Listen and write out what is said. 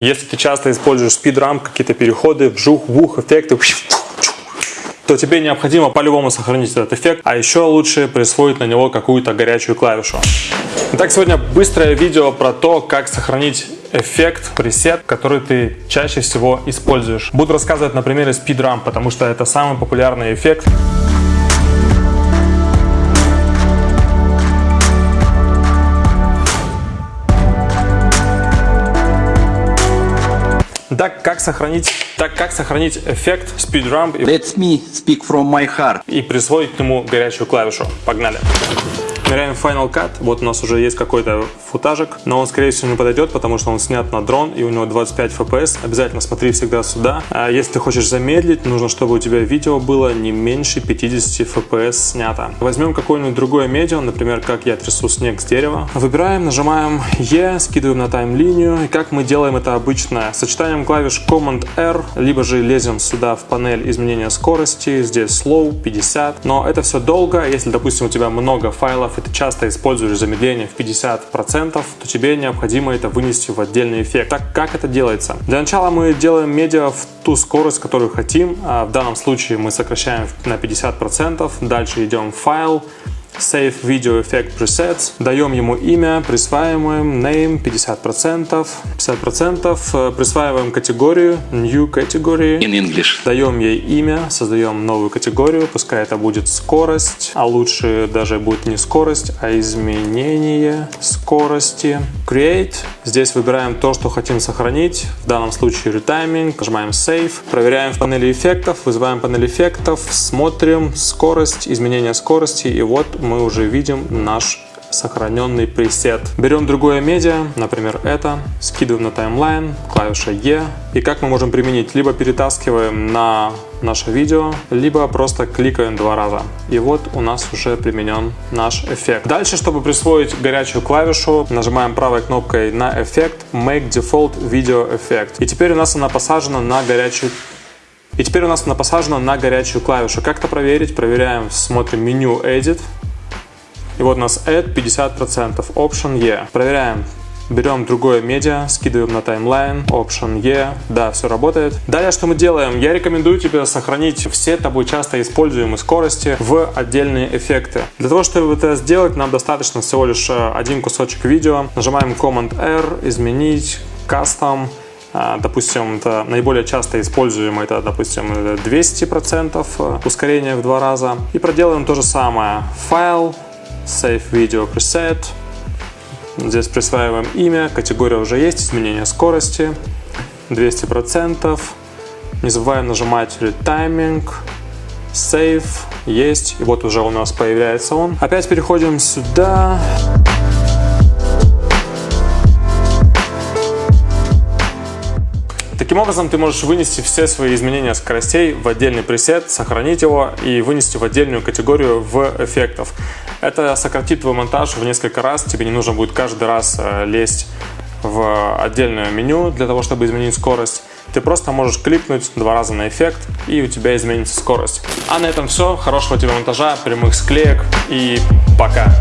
Если ты часто используешь спидрамп, какие-то переходы, вжух, вух, эффекты, то тебе необходимо по-любому сохранить этот эффект, а еще лучше присвоить на него какую-то горячую клавишу. Итак, сегодня быстрое видео про то, как сохранить эффект, пресет, который ты чаще всего используешь. Буду рассказывать на примере спидрамп, потому что это самый популярный эффект. Так как сохранить, так как сохранить эффект speed Let me speak from my heart. и присвоить к нему горячую клавишу. Погнали! Ныряем Final Cut. Вот у нас уже есть какой-то футажик, но он, скорее всего, не подойдет, потому что он снят на дрон и у него 25 FPS. Обязательно смотри всегда сюда. А если ты хочешь замедлить, нужно, чтобы у тебя видео было не меньше 50 FPS снято. Возьмем какое-нибудь другое медиа, например, как я трясу снег с дерева. Выбираем, нажимаем E, скидываем на тайм-линию. И как мы делаем это обычно? Сочетанием клавиш Command-R, либо же лезем сюда в панель изменения скорости. Здесь Slow 50. Но это все долго. Если, допустим, у тебя много файлов, и ты часто используешь замедление в 50%, то тебе необходимо это вынести в отдельный эффект. Так как это делается? Для начала мы делаем медиа в ту скорость, которую хотим. А в данном случае мы сокращаем на 50%. Дальше идем в файл, Save Video Effect Presets. Даем ему имя, присваиваем name 50%, 50%, присваиваем категорию New Category. In English. Даем ей имя, создаем новую категорию, пускай это будет скорость, а лучше даже будет не скорость, а изменение скорости. Create. Здесь выбираем то, что хотим сохранить, в данном случае Retiming, нажимаем Save, проверяем в панели эффектов, вызываем панель эффектов, смотрим скорость, изменение скорости, и вот мы уже видим наш сохраненный пресет. Берем другое медиа, например это, скидываем на таймлайн, клавиша E. И как мы можем применить? Либо перетаскиваем на наше видео, либо просто кликаем два раза. И вот у нас уже применен наш эффект. Дальше, чтобы присвоить горячую клавишу, нажимаем правой кнопкой на эффект Make Default Video Effect. И теперь у нас она посажена на горячую и теперь у нас она посажена на горячую клавишу. Как это проверить? Проверяем, смотрим меню Edit, и вот у нас Add 50%, Option E. Проверяем. Берем другое медиа, скидываем на таймлайн, Option E, да, все работает. Далее, что мы делаем? Я рекомендую тебе сохранить все тобой часто используемые скорости в отдельные эффекты. Для того, чтобы это сделать, нам достаточно всего лишь э, один кусочек видео. Нажимаем Command-R, изменить, Custom, а, Допустим, это наиболее часто используемое, это, допустим, 200% э, ускорение в два раза. И проделаем то же самое. Файл, Save Video Preset. Здесь присваиваем имя, категория уже есть, изменение скорости 200%. Не забываем нажимать Retiming, Save, есть, и вот уже у нас появляется он. Опять переходим сюда. Таким образом, ты можешь вынести все свои изменения скоростей в отдельный пресет, сохранить его и вынести в отдельную категорию в эффектов. Это сократит твой монтаж в несколько раз, тебе не нужно будет каждый раз э, лезть в отдельное меню для того, чтобы изменить скорость. Ты просто можешь кликнуть два раза на эффект, и у тебя изменится скорость. А на этом все. Хорошего тебе монтажа, прямых склеек и пока!